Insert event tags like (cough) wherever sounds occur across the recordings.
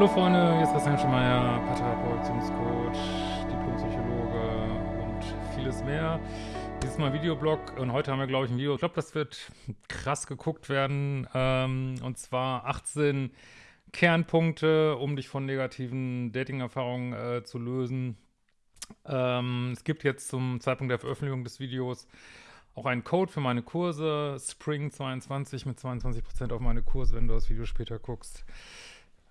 Hallo Freunde, hier ist Christian Schemeier, Paartherapeut, Beziehungscoach, Diplompsychologe und vieles mehr. Dieses Mal Videoblog und heute haben wir, glaube ich, ein Video. Ich glaube, das wird krass geguckt werden. Ähm, und zwar 18 Kernpunkte, um dich von negativen Dating-Erfahrungen äh, zu lösen. Ähm, es gibt jetzt zum Zeitpunkt der Veröffentlichung des Videos auch einen Code für meine Kurse, Spring22 mit 22% auf meine Kurse, wenn du das Video später guckst.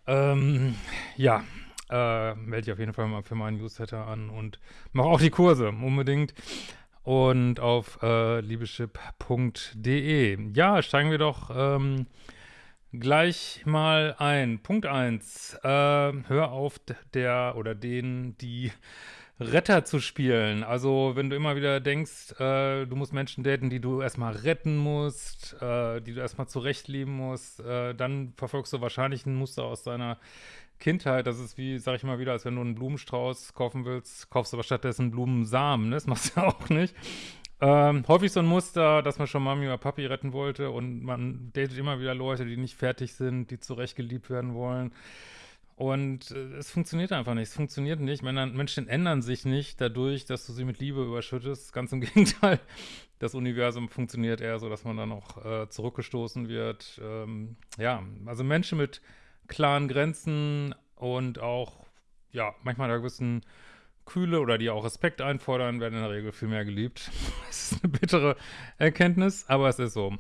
Ähm, ja, äh, melde dich auf jeden Fall mal für meinen Newsletter an und mach auch die Kurse unbedingt. Und auf äh, liebeschip.de. Ja, steigen wir doch ähm, gleich mal ein. Punkt 1. Äh, hör auf der oder den, die Retter zu spielen. Also wenn du immer wieder denkst, äh, du musst Menschen daten, die du erstmal retten musst, äh, die du erstmal zurechtleben musst, äh, dann verfolgst du wahrscheinlich ein Muster aus deiner Kindheit. Das ist wie, sag ich mal wieder, als wenn du einen Blumenstrauß kaufen willst, kaufst du aber stattdessen Blumensamen. Ne? Das machst du (laughs) ja auch nicht. Ähm, häufig so ein Muster, dass man schon Mami oder Papi retten wollte und man datet immer wieder Leute, die nicht fertig sind, die zurecht geliebt werden wollen. Und äh, es funktioniert einfach nicht. Es funktioniert nicht. Menschen ändern sich nicht dadurch, dass du sie mit Liebe überschüttest. Ganz im (laughs) Gegenteil. Das Universum funktioniert eher so, dass man dann auch äh, zurückgestoßen wird. Ähm, ja, also Menschen mit klaren Grenzen und auch, ja, manchmal einer gewissen Kühle oder die auch Respekt einfordern, werden in der Regel viel mehr geliebt. (laughs) Das ist eine bittere Erkenntnis, aber es ist so.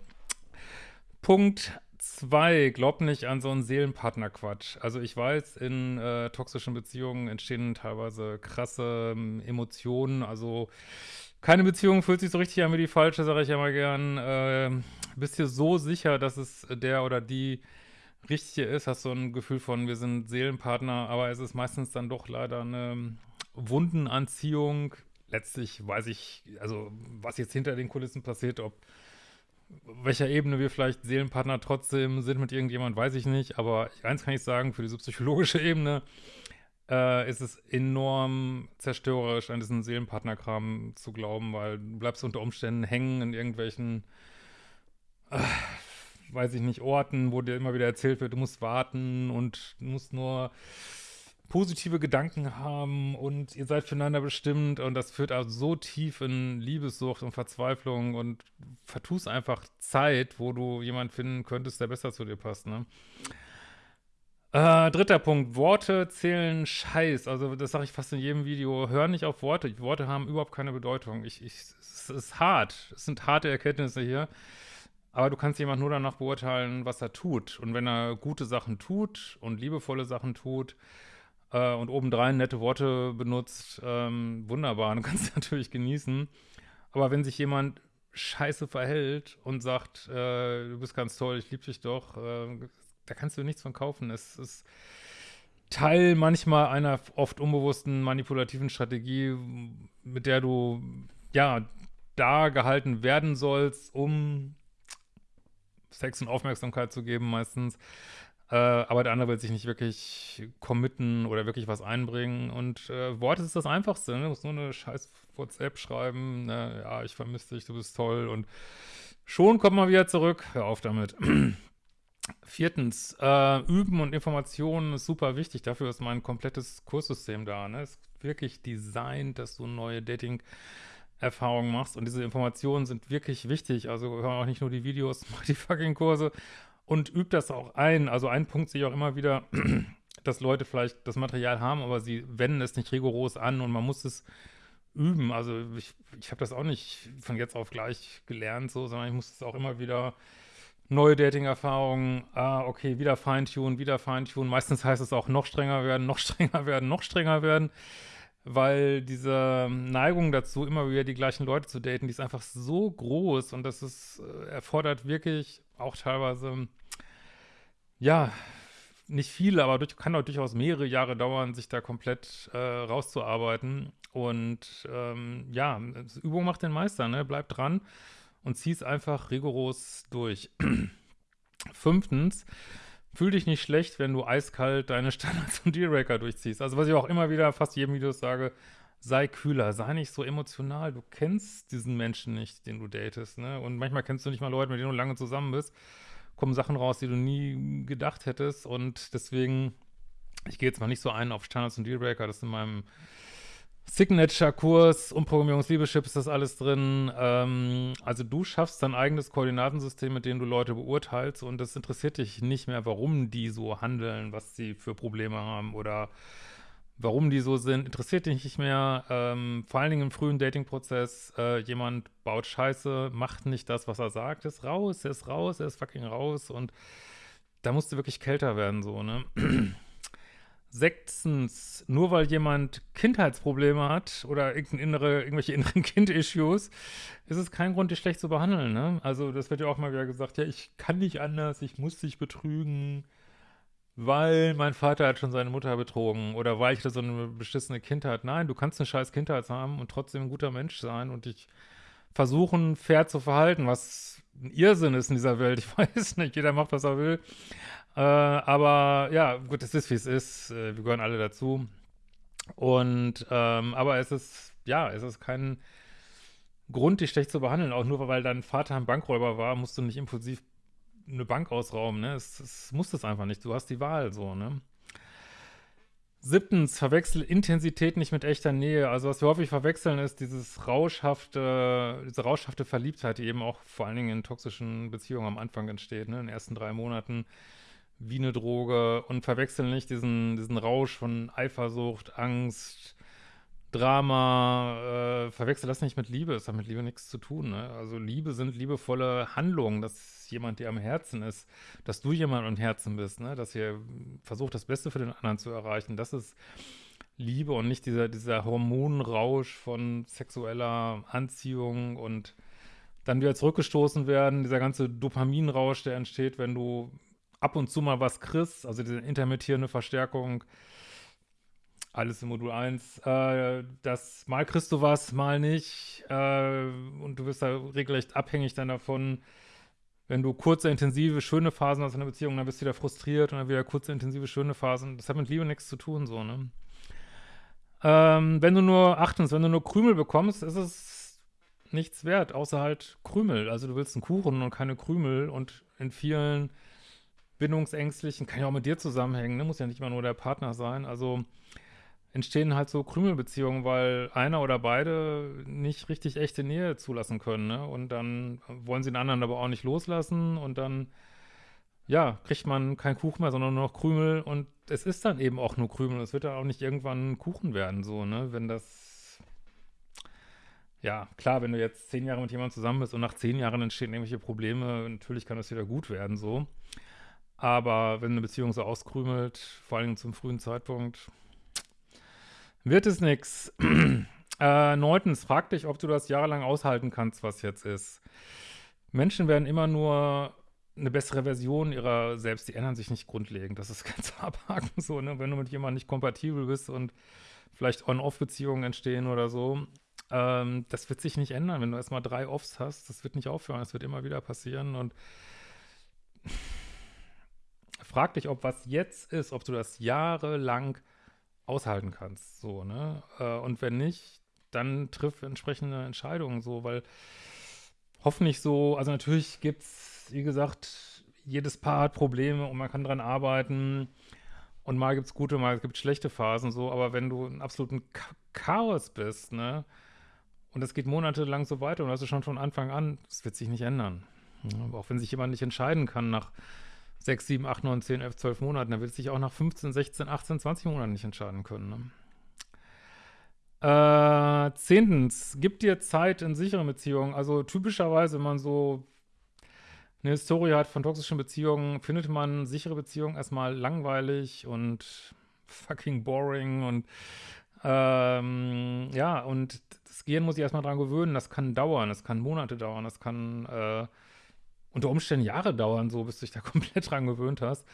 Punkt Zwei, glaub nicht an so einen Seelenpartner-Quatsch. Also ich weiß, in äh, toxischen Beziehungen entstehen teilweise krasse ähm, Emotionen. Also keine Beziehung fühlt sich so richtig an wie die falsche, sage ich ja mal gern. Äh, bist dir so sicher, dass es der oder die richtige ist, hast du ein Gefühl von, wir sind Seelenpartner, aber es ist meistens dann doch leider eine Wundenanziehung. Letztlich weiß ich, also was jetzt hinter den Kulissen passiert, ob welcher Ebene wir vielleicht Seelenpartner trotzdem sind mit irgendjemand, weiß ich nicht. Aber eins kann ich sagen, für diese psychologische Ebene äh, ist es enorm zerstörerisch, an diesen Seelenpartnerkram zu glauben, weil du bleibst unter Umständen hängen in irgendwelchen, äh, weiß ich nicht, Orten, wo dir immer wieder erzählt wird, du musst warten und du musst nur positive Gedanken haben und ihr seid füreinander bestimmt und das führt also so tief in Liebessucht und Verzweiflung und vertust einfach Zeit, wo du jemanden finden könntest, der besser zu dir passt, ne? Äh, dritter Punkt, Worte zählen Scheiß, also das sage ich fast in jedem Video, hör nicht auf Worte, Worte haben überhaupt keine Bedeutung, ich, ich, es ist hart, es sind harte Erkenntnisse hier, aber du kannst jemand nur danach beurteilen, was er tut. Und wenn er gute Sachen tut und liebevolle Sachen tut, äh, und obendrein nette Worte benutzt, ähm, wunderbar, (laughs) du kannst natürlich genießen. Aber wenn sich jemand scheiße verhält und sagt, äh, du bist ganz toll, ich liebe dich doch, äh, da kannst du nichts von kaufen. Es ist Teil manchmal einer oft unbewussten manipulativen Strategie, mit der du, ja, da gehalten werden sollst, um Sex und Aufmerksamkeit zu geben meistens. Äh, aber der andere will sich nicht wirklich committen oder wirklich was einbringen. Und äh, Worte ist das Einfachste. Ne? Du musst nur eine scheiß WhatsApp schreiben. Ne? Ja, ich vermisse dich, du bist toll. Und schon kommt man wieder zurück. Hör auf damit. (clears throat) Viertens, äh, Üben und Informationen ist super wichtig. Dafür ist mein komplettes Kurssystem da. Ne? Es ist wirklich designt, dass du neue Dating- Erfahrungen machst und diese Informationen sind wirklich wichtig, also hör auch nicht nur die Videos, (laughs) mach die fucking Kurse, und übt das auch ein. Also ein Punkt sehe ich auch immer wieder, (clears throat) dass Leute vielleicht das Material haben, aber sie wenden es nicht rigoros an und man muss es üben. Also ich, ich habe das auch nicht von jetzt auf gleich gelernt, so, sondern ich muss es auch immer wieder neue Dating-Erfahrungen, ah, okay, wieder Feintunen, wieder Feintunen. Meistens heißt es auch noch strenger werden, noch (laughs) strenger werden, noch strenger werden, weil diese Neigung dazu, immer wieder die gleichen Leute zu daten, die ist einfach so groß und das ist, äh, erfordert wirklich auch teilweise ja, nicht viele, aber durch, kann auch durchaus mehrere Jahre dauern, sich da komplett äh, rauszuarbeiten. Und ähm, ja, Übung macht den Meister, ne? Bleib dran und zieh es einfach rigoros durch. (clears throat) Fünftens, fühl dich nicht schlecht, wenn du eiskalt deine Standards und Dealbreaker durchziehst. Also was ich auch immer wieder fast jedem Video sage, sei kühler, sei nicht so emotional. Du kennst diesen Menschen nicht, den du datest, ne? Und manchmal kennst du nicht mal Leute, mit denen du lange zusammen bist kommen Sachen raus, die du nie gedacht hättest und deswegen Ich gehe jetzt mal nicht so ein auf Standards und Dealbreaker, das ist in meinem Signature-Kurs, Umprogrammierungsliebeschip ist das alles drin. Ähm, also du schaffst dein eigenes Koordinatensystem, mit dem du Leute beurteilst und das interessiert dich nicht mehr, warum die so handeln, was sie für Probleme haben oder warum die so sind, interessiert dich nicht mehr. Ähm, vor allen Dingen im frühen Dating-Prozess, äh, jemand baut Scheiße, macht nicht das, was er sagt, ist raus, er ist raus, er ist fucking raus und da musst du wirklich kälter werden, so, ne? (clears throat) Sechstens, nur weil jemand Kindheitsprobleme hat oder innere, irgendwelche inneren (laughs) Kind-Issues, ist es kein Grund, dich schlecht zu behandeln. Ne? Also das wird ja auch mal wieder gesagt, ja, ich kann nicht anders, ich muss dich betrügen, weil mein Vater hat schon seine Mutter betrogen oder weil ich da so eine beschissene Kindheit. Nein, du kannst eine scheiß Kindheit haben und trotzdem ein guter Mensch sein und dich versuchen, fair zu verhalten, was ein Irrsinn ist in dieser Welt. Ich (laughs) weiß nicht, jeder macht, was er will. Äh, aber ja, gut, es ist, wie es ist. Äh, wir gehören alle dazu. Und, ähm, aber es ist, ja, es ist kein Grund, dich schlecht zu behandeln. Auch nur, weil dein Vater ein Bankräuber war, musst du nicht impulsiv eine Bank ausrauben, ne? Es, es muss das einfach nicht. Du hast die Wahl, so, ne? Siebtens, verwechsel Intensität nicht mit echter Nähe. Also was wir häufig verwechseln, ist dieses rauschhafte, diese rauschhafte Verliebtheit, die eben auch vor allen Dingen in toxischen Beziehungen am Anfang entsteht, ne? in den ersten drei Monaten wie eine Droge und verwechseln nicht diesen, diesen Rausch von Eifersucht, Angst, Drama, äh, verwechsel das nicht mit Liebe, es hat mit Liebe nichts zu tun. Ne? Also Liebe sind liebevolle Handlungen, dass jemand dir am Herzen ist, dass du jemand am Herzen bist, ne? dass ihr versucht, das Beste für den anderen zu erreichen. Das ist Liebe und nicht dieser, dieser Hormonrausch von sexueller Anziehung und dann wieder zurückgestoßen werden, dieser ganze Dopaminrausch, der entsteht, wenn du ab und zu mal was kriegst, also diese intermittierende Verstärkung, alles im Modul 1, äh, das mal kriegst du was, mal nicht äh, und du wirst da regelrecht abhängig dann davon, wenn du kurze, intensive, schöne Phasen hast in einer Beziehung, dann bist du wieder frustriert und dann wieder kurze, intensive, schöne Phasen. Das hat mit Liebe nichts zu tun, so, ne? Ähm, wenn du nur, achtens, wenn du nur Krümel bekommst, ist es nichts wert, außer halt Krümel. Also du willst einen Kuchen und keine Krümel und in vielen Bindungsängstlichen, kann ja auch mit dir zusammenhängen, ne? muss ja nicht immer nur der Partner sein. Also entstehen halt so Krümelbeziehungen, weil einer oder beide nicht richtig echte Nähe zulassen können. Ne? Und dann wollen sie den anderen aber auch nicht loslassen und dann, ja, kriegt man keinen Kuchen mehr, sondern nur noch Krümel und es ist dann eben auch nur Krümel. Es wird dann auch nicht irgendwann Kuchen werden, so, ne? Wenn das, ja, klar, wenn du jetzt zehn Jahre mit jemandem zusammen bist und nach zehn Jahren entstehen irgendwelche Probleme, natürlich kann das wieder gut werden, so. Aber wenn eine Beziehung so auskrümelt, vor allem zum frühen Zeitpunkt, wird es nix. (clears throat) äh, neuntens, frag dich, ob du das jahrelang aushalten kannst, was jetzt ist. Menschen werden immer nur eine bessere Version ihrer selbst, die ändern sich nicht grundlegend. Das ist (laughs) ganz abhaken so, ne? Wenn du mit jemandem nicht kompatibel bist und vielleicht On-Off-Beziehungen entstehen oder so, ähm, das wird sich nicht ändern. Wenn du erstmal drei Offs hast, das wird nicht aufhören, das wird immer wieder passieren und frag dich, ob was jetzt ist, ob du das jahrelang aushalten kannst, so, ne? Äh, und wenn nicht, dann triff entsprechende Entscheidungen, so, weil hoffentlich so, also natürlich gibt es, wie gesagt, jedes Paar hat Probleme und man kann dran arbeiten und mal gibt es gute, mal gibt es schlechte Phasen, so, aber wenn du in absoluten Chaos bist, ne? Und es geht monatelang so weiter und hast du schon von Anfang an, das wird sich nicht ändern. Auch wenn sich jemand nicht entscheiden kann nach 6, 7, 8, 9, 10, 11, 12 Monaten. Er wird sich auch nach 15, 16, 18, 20 Monaten nicht entscheiden können. Ne? Äh, zehntens, gib dir Zeit in sicheren Beziehungen. Also typischerweise, wenn man so eine Historie hat von toxischen Beziehungen, findet man sichere Beziehungen erstmal langweilig und fucking boring und ähm, ja, und das Gehirn muss sich erstmal dran gewöhnen. Das kann dauern, das kann Monate dauern, das kann äh, unter Umständen Jahre dauern, so bis du dich da (laughs) komplett dran gewöhnt hast.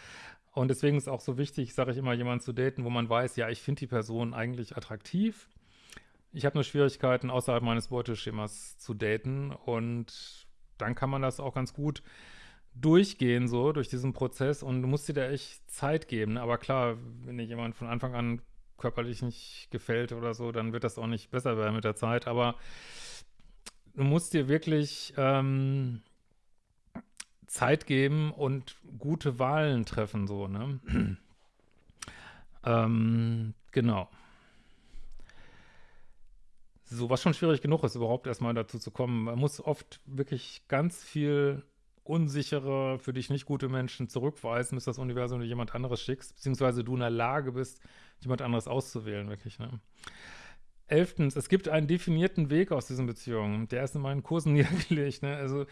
Und deswegen ist auch so wichtig, sage ich immer, jemanden zu daten, wo man weiß, ja, ich finde die Person eigentlich attraktiv. Ich habe nur Schwierigkeiten, außerhalb meines Beuteschemas zu daten. Und dann kann man das auch ganz gut durchgehen, so, durch diesen Prozess. Und du musst dir da echt Zeit geben. Aber klar, wenn dir jemand von Anfang an körperlich nicht gefällt oder so, dann wird das auch nicht besser werden mit der Zeit. Aber du musst dir wirklich ähm, Zeit geben und gute Wahlen treffen, so, ne? (clears throat) Ähm, genau. So, was schon schwierig genug ist, überhaupt erstmal dazu zu kommen. Man muss oft wirklich ganz viel unsichere, für dich nicht gute Menschen zurückweisen, bis das Universum dir jemand anderes schickst, beziehungsweise du in der Lage bist, jemand anderes auszuwählen, wirklich. Ne? Elftens, es gibt einen definierten Weg aus diesen Beziehungen. Der ist in meinen Kursen (laughs) niedergelegt. Ne? Also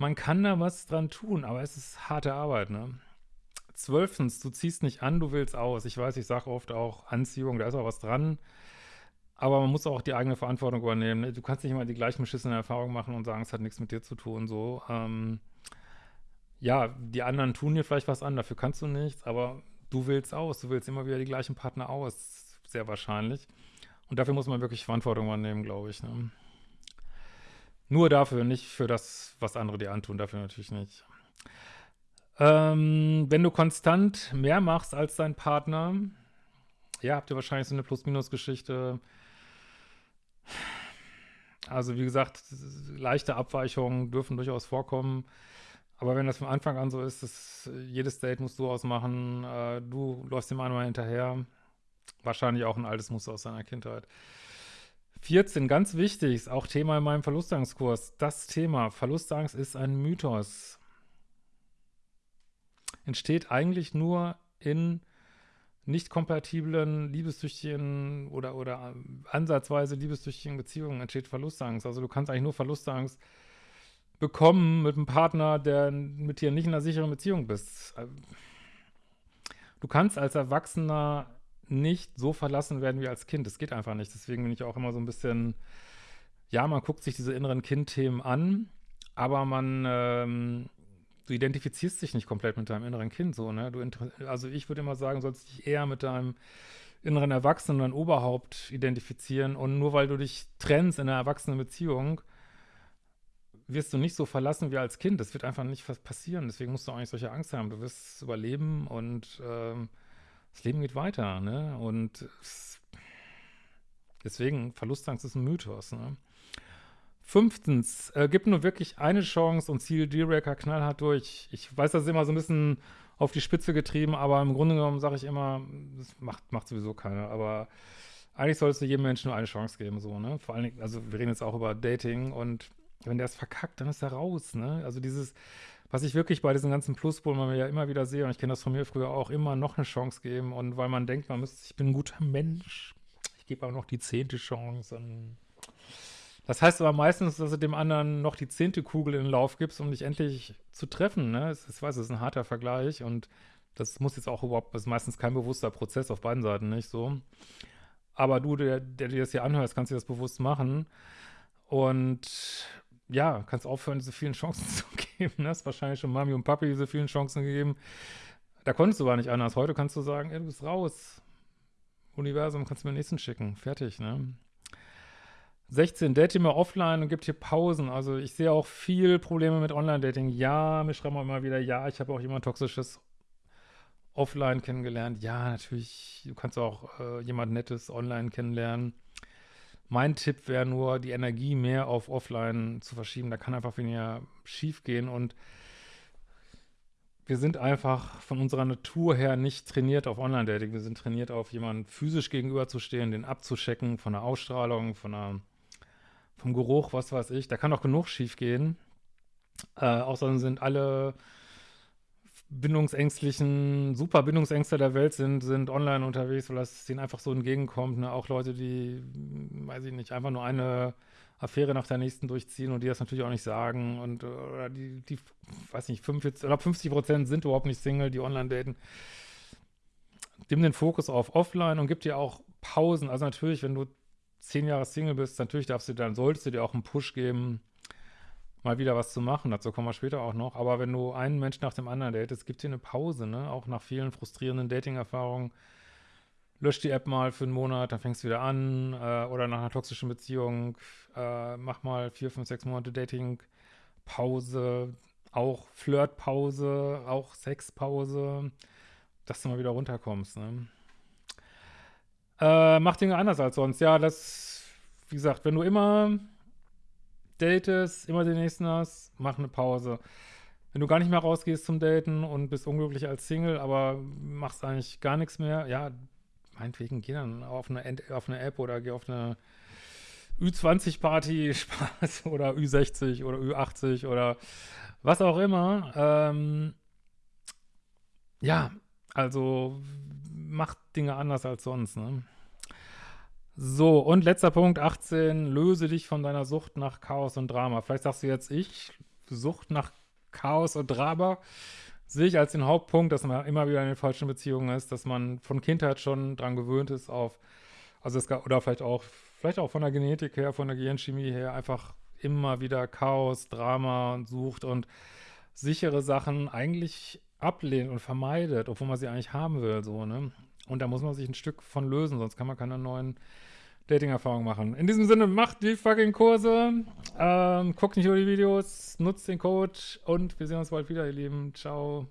man kann da was dran tun, aber es ist harte Arbeit. Ne? Zwölftens, du ziehst nicht an, du willst aus. Ich weiß, ich sage oft auch Anziehung, da ist auch was dran. Aber man muss auch die eigene Verantwortung übernehmen. Ne? Du kannst nicht immer die gleichen beschissenen Erfahrungen machen und sagen, es hat nichts mit dir zu tun. So, ähm, ja, die anderen tun dir vielleicht was an, dafür kannst du nichts, aber du willst aus. Du willst immer wieder die gleichen Partner aus, sehr wahrscheinlich. Und dafür muss man wirklich Verantwortung übernehmen, glaube ich. Ne? Nur dafür, nicht für das, was andere dir antun, dafür natürlich nicht. Ähm, wenn du konstant mehr machst als dein Partner, ja, habt ihr wahrscheinlich so eine Plus-Minus-Geschichte, also wie gesagt, leichte Abweichungen dürfen durchaus vorkommen. Aber wenn das von Anfang an so ist, dass jedes Date musst du ausmachen, äh, du läufst dem einmal hinterher, wahrscheinlich auch ein altes Muster aus deiner Kindheit. 14, ganz wichtig, ist auch Thema in meinem Verlustangskurs. Das Thema Verlustangst ist ein Mythos. Entsteht eigentlich nur in nicht kompatiblen, liebessüchtigen oder, oder ansatzweise liebessüchtigen Beziehungen entsteht Verlustangst. Also du kannst eigentlich nur Verlustangst bekommen mit einem Partner, der mit dir nicht in einer sicheren Beziehung bist. Du kannst als Erwachsener nicht so verlassen werden wie als Kind. Das geht einfach nicht. Deswegen bin ich auch immer so ein bisschen, ja, man guckt sich diese inneren Kindthemen an, aber man ähm, du identifizierst dich nicht komplett mit deinem inneren Kind so, ne? Du also ich würde immer sagen, sollst dich eher mit deinem inneren Erwachsenen und Oberhaupt identifizieren und nur weil du dich trennst in einer erwachsenen Beziehung, wirst du nicht so verlassen wie als Kind. Das wird einfach nicht passieren. Deswegen musst du auch nicht solche Angst haben. Du wirst überleben und ähm, das Leben geht weiter, ne? Und deswegen, Verlustangst ist ein Mythos, ne? Fünftens, äh, gib nur wirklich eine Chance und ziel D-Racker knallhart durch. Ich weiß, das ist immer so ein bisschen auf die Spitze getrieben, aber im Grunde genommen sage ich immer, das macht, macht sowieso keiner, aber eigentlich solltest du jedem Menschen nur eine Chance geben, so, ne? Vor allen Dingen, also wir reden jetzt auch über Dating und wenn der es verkackt, dann ist er raus, ne? Also dieses, was ich wirklich bei diesen ganzen Pluspolen ja immer wieder sehe, und ich kenne das von mir früher auch, immer noch eine Chance geben und weil man denkt, man müsste, ich bin ein guter Mensch, ich gebe auch noch die zehnte Chance und das heißt aber meistens, dass du dem anderen noch die zehnte Kugel in den Lauf gibst, um dich endlich zu treffen. Ne? Ich weiß, es ist ein harter Vergleich und das muss jetzt auch überhaupt, das ist meistens kein bewusster Prozess auf beiden Seiten, nicht so. Aber du, der, der dir das hier anhörst, kannst dir das bewusst machen und ja, kannst aufhören, diese vielen Chancen zu geben. Das ist wahrscheinlich schon Mami und Papi diese vielen Chancen gegeben. Da konntest du aber nicht anders. Heute kannst du sagen, ey, du bist raus. Universum, kannst du mir den nächsten schicken. Fertig, ne? 16, date immer offline und gibt hier Pausen. Also ich sehe auch viel Probleme mit Online-Dating. Ja, mir schreiben auch immer wieder, ja, ich habe auch jemand Toxisches offline kennengelernt. Ja, natürlich, du kannst auch äh, jemand Nettes online kennenlernen. Mein Tipp wäre nur, die Energie mehr auf offline zu verschieben. Da kann einfach weniger schief gehen und wir sind einfach von unserer Natur her nicht trainiert auf Online-Dating. Wir sind trainiert auf jemanden physisch gegenüberzustehen, den abzuschecken von der Ausstrahlung, von der vom Geruch, was weiß ich. Da kann auch genug schief gehen. Äh, außerdem sind alle bindungsängstlichen, super Bindungsängste der Welt sind, sind online unterwegs, weil das denen einfach so entgegenkommt. Ne? Auch Leute, die, weiß ich nicht, einfach nur eine Affäre nach der nächsten durchziehen und die das natürlich auch nicht sagen und oder die, die weiß nicht, 45 oder 50 Prozent sind überhaupt nicht Single, die online daten. Nimm den Fokus auf offline und gib dir auch Pausen. Also natürlich, wenn du zehn Jahre Single bist, natürlich darfst du dann, solltest du dir auch einen Push geben, mal wieder was zu machen. Dazu kommen wir später auch noch. Aber wenn du einen Mensch nach dem anderen datest, gibt dir eine Pause, ne? Auch nach vielen frustrierenden Dating-Erfahrungen. Lösch die App mal für einen Monat, dann fängst du wieder an. Äh, oder nach einer toxischen Beziehung, äh, mach mal vier, fünf, sechs Monate Dating-Pause, auch Flirtpause, auch Sexpause, dass du mal wieder runterkommst, ne? Äh, mach Dinge anders als sonst. Ja, das, wie gesagt, wenn du immer datest, immer den nächsten hast, mach eine Pause. wenn du gar nicht mehr rausgehst zum Daten und bist unglücklich als Single, aber machst eigentlich gar nichts mehr, ja, meinetwegen geh dann auf eine, auf eine App oder geh auf eine Ü20-Party, (laughs) Spaß, oder Ü60 oder Ü80 oder was auch immer. Ähm, ja, also macht Dinge anders als sonst, ne? So, und letzter Punkt, 18, löse dich von deiner Sucht nach Chaos und Drama. Vielleicht sagst du jetzt, ich, Sucht nach Chaos und Drama, sehe ich als den Hauptpunkt, dass man immer wieder in den falschen Beziehungen ist, dass man von Kindheit schon dran gewöhnt ist auf, also es gab, oder vielleicht auch, vielleicht auch von der Genetik her, von der Gehirnchemie her, einfach immer wieder Chaos, Drama sucht und sichere Sachen eigentlich ablehnt und vermeidet, obwohl man sie eigentlich haben will, so, ne? Und da muss man sich ein Stück von lösen, sonst kann man keine neuen Dating-Erfahrungen machen. In diesem Sinne, macht die fucking Kurse, ähm, guckt nicht nur die Videos, nutzt den Code und wir sehen uns bald wieder, ihr Lieben. Ciao.